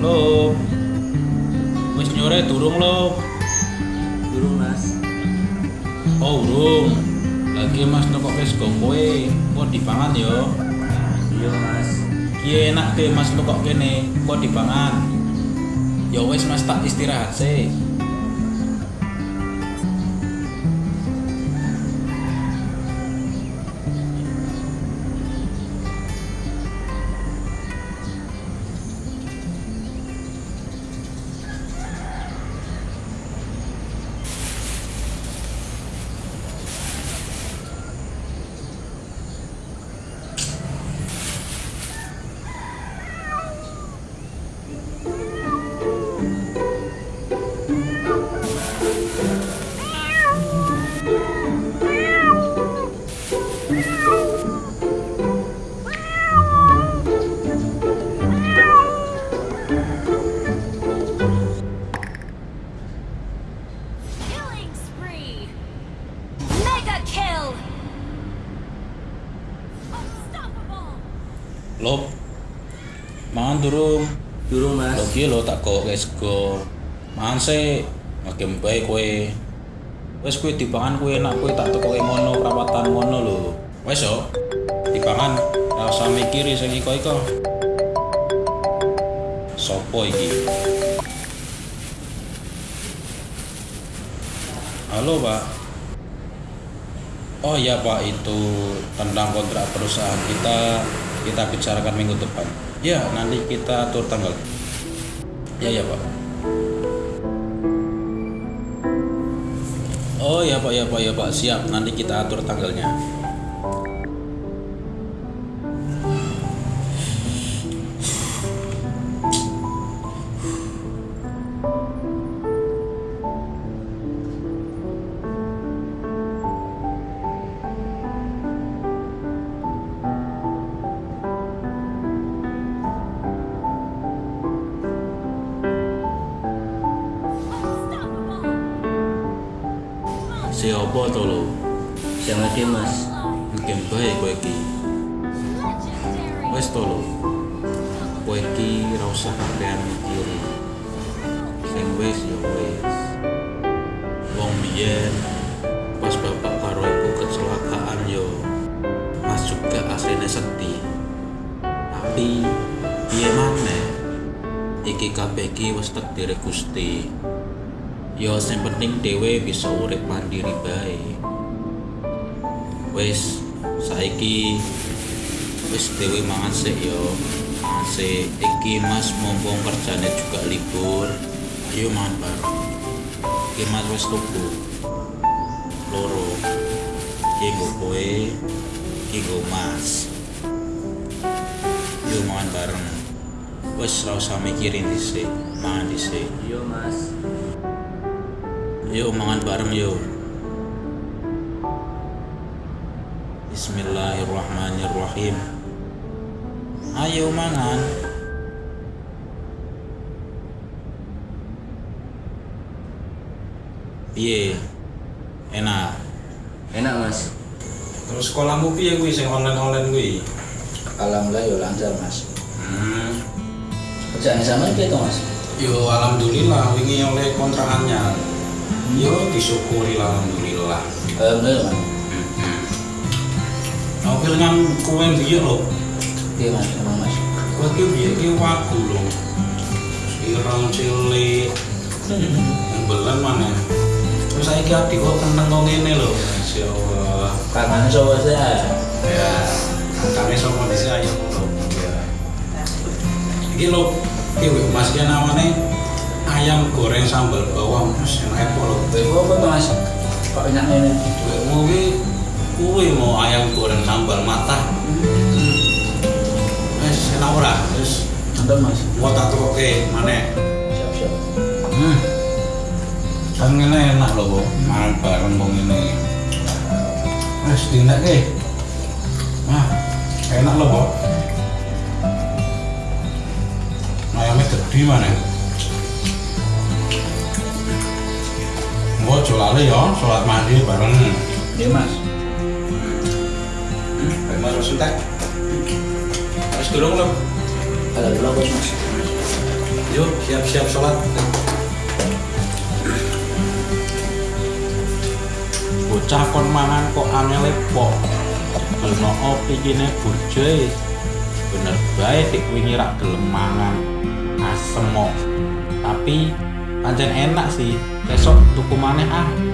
lo. Wis nyore durung lo. Durung mas. Oh urung lagi mas nekok wis go kowe kok dipangan yo? Iya mas. Iya enak deh mas nekok kene. Kok dipangan? Yo wis mas tak istirahat sih. Lo. Mangan durung. Durung mas. Lo ki lo tak kok sego. Mangan sih. Makin baik kowe. Wes kowe dipangan kowe enak kowe tak tekoke ngono perawatan ngono lho. Wes yo. Dipangan ora usah mikiri sing iko-iko. Sopo iki? Halo Pak. Oh iya Pak itu tentang kontrak perusahaan kita kita bicarakan minggu depan. Ya nanti kita atur tanggal. Ya ya Pak. Oh ya Pak ya Pak ya Pak siap nanti kita atur tanggalnya. Siapa to lo? Siang lagi mas. Mungkin baik kowe iki. Wes to lo. Kowe iki ora usah mikiri. Sing wis ya wis. Wong biyen pas bapak karo ibu kecelakaan yo Mas juga aslinya sedih. Tapi piye maneh? Iki kabeh iki wis takdire Gusti. Yo sing penting dhewe bisa urip mandiri bae. Wis saiki wis dhewe mangan sik yo. Mangan sik. Iki Mas mumpung kerjane juga libur. Ayo mangan bareng. Iki Mas wis tuku. Loro. Iki nggo kowe, iki nggo Mas. Yuk mangan bareng. Wis ora usah mikirin dhisik, mangan dhisik. Iya mas. Yuk mangan bareng yuk. Bismillahirrahmanirrahim. Ayo mangan. Piye? Enak. Enak mas. Terus sekolahmu piye kuwi sing online-online kuwi? Alhamdulillah ya lancar mas. Hmm. Kerjaan sama gitu mas. Yo alhamdulillah wingi oleh kontrakannya. Yo disyukuri lah alhamdulillah. Alhamdulillah. Novel kan kowe biye lho. Iya mas. Emang mas. Kowe ki biye ki wagu lho. Ireng cilik. Belan mana? Terus saiki ati kok keneng kok ngene lho. Masyaallah. Kangen coba saya. Ya, kami sama di sini ayo lho. Ya. Mas ki namane ayam goreng sambal bawang Mas lho. Ibu apa tuh mas? Kok enak ini? Wih, mau ki kuwi mau ayam goreng sambal mata. Wes enak ora? Terus Nonton mas. mau tak tukoke maneh. Siap siap. Hmm. Kan ngene enak lho, Bu. Mangan bareng wong ngene. Wes dinake. Wah, enak lho, Bu. Ayamnya gede mana? lali ya sholat mandi bareng. Iya mas. Mas Rasul tak harus turun lho ada dulu bos mas. Yuk siap-siap sholat. Bocah kon mangan kok aneh lepo gelem opi gini bojoe. Bener baik dikwingi rak gelem mangan. Asem tapi pancen enak sih. Besok tuku ah